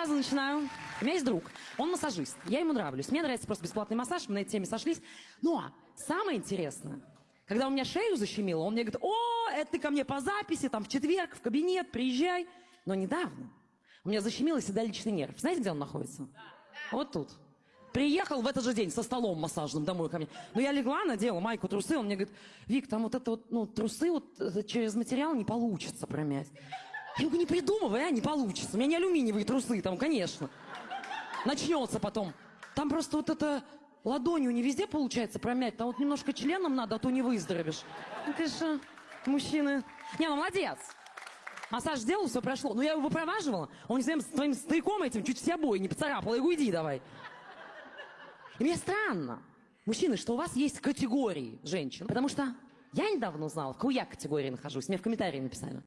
сразу начинаю. У меня есть друг, он массажист, я ему нравлюсь. Мне нравится просто бесплатный массаж, мы на этой теме сошлись. Но самое интересное, когда у меня шею защемило, он мне говорит, о, это ты ко мне по записи, там в четверг, в кабинет, приезжай. Но недавно у меня защемило седалищный нерв. Знаете, где он находится? Вот тут. Приехал в этот же день со столом массажным домой ко мне. Ну, я легла, надела майку, трусы. Он мне говорит, Вик, там вот это вот, ну, трусы вот э, через материал не получится промять. Я говорю, не придумывай, а, не получится. У меня не алюминиевые трусы там, конечно. Начнется потом. Там просто вот это ладонью не везде получается промять, там вот немножко членом надо, а то не выздоровеешь. Ну, конечно, мужчины... Не, ну, молодец. Массаж сделал, все прошло. Ну, я его выпроваживала. Он с твоим стояком этим чуть все обои не поцарапал. Я говорю, иди давай. И мне странно, мужчины, что у вас есть категории женщин. Потому что я недавно узнала, в какой я категории нахожусь. Мне в комментарии написали.